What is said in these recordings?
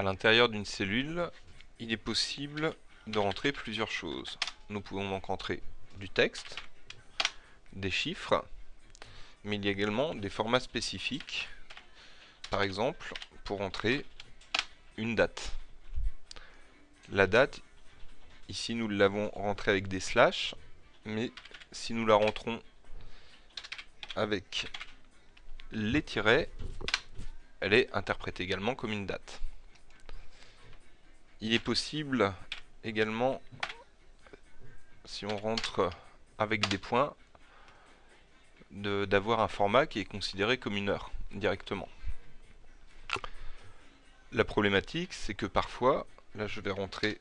À l'intérieur d'une cellule, il est possible de rentrer plusieurs choses. Nous pouvons donc rentrer du texte, des chiffres, mais il y a également des formats spécifiques. Par exemple, pour entrer une date. La date, ici nous l'avons rentrée avec des slash, mais si nous la rentrons avec les tirets, elle est interprétée également comme une date. Il est possible également, si on rentre avec des points, d'avoir un format qui est considéré comme une heure directement. La problématique, c'est que parfois, là je vais rentrer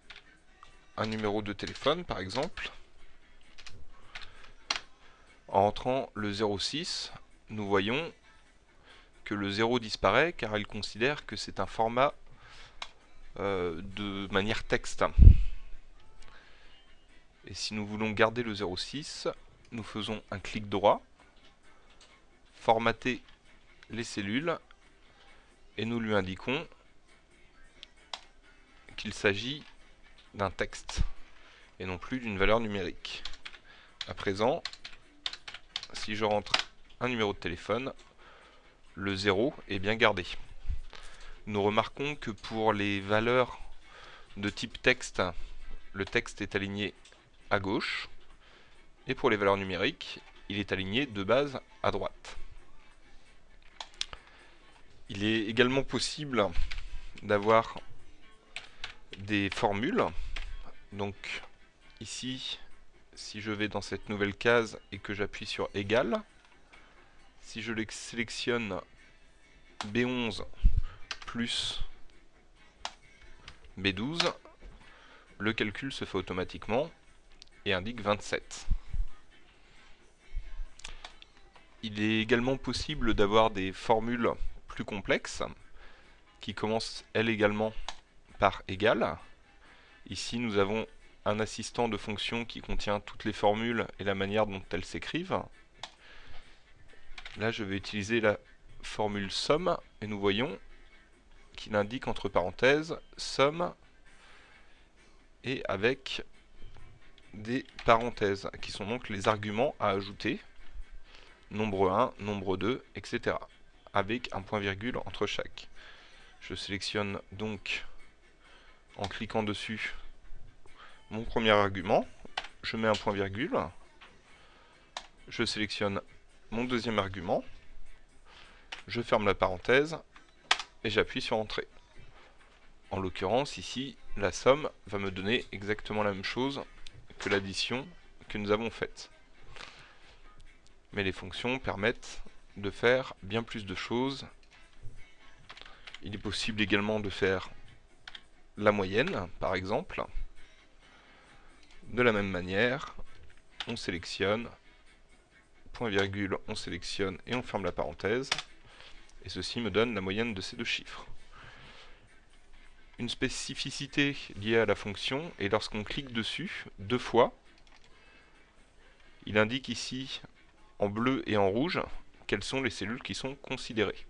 un numéro de téléphone par exemple, en rentrant le 06, nous voyons que le 0 disparaît car elle considère que c'est un format euh, de manière texte. Et si nous voulons garder le 06, nous faisons un clic droit, formater les cellules, et nous lui indiquons qu'il s'agit d'un texte, et non plus d'une valeur numérique. À présent, si je rentre un numéro de téléphone, le 0 est bien gardé. Nous remarquons que pour les valeurs de type texte, le texte est aligné à gauche, et pour les valeurs numériques, il est aligné de base à droite. Il est également possible d'avoir des formules. Donc ici, si je vais dans cette nouvelle case et que j'appuie sur égal, si je sélectionne B11 plus B12, le calcul se fait automatiquement et indique 27. Il est également possible d'avoir des formules plus complexes qui commencent elles également par égal. Ici nous avons un assistant de fonction qui contient toutes les formules et la manière dont elles s'écrivent. Là, je vais utiliser la formule somme et nous voyons qu'il indique entre parenthèses somme et avec des parenthèses qui sont donc les arguments à ajouter. Nombre 1, nombre 2, etc. avec un point virgule entre chaque. Je sélectionne donc en cliquant dessus mon premier argument, je mets un point virgule, je sélectionne mon deuxième argument, je ferme la parenthèse et j'appuie sur Entrée. En l'occurrence, ici, la somme va me donner exactement la même chose que l'addition que nous avons faite. Mais les fonctions permettent de faire bien plus de choses. Il est possible également de faire la moyenne, par exemple. De la même manière, on sélectionne, point virgule, on sélectionne et on ferme la parenthèse. Et ceci me donne la moyenne de ces deux chiffres. Une spécificité liée à la fonction est lorsqu'on clique dessus deux fois, il indique ici en bleu et en rouge quelles sont les cellules qui sont considérées.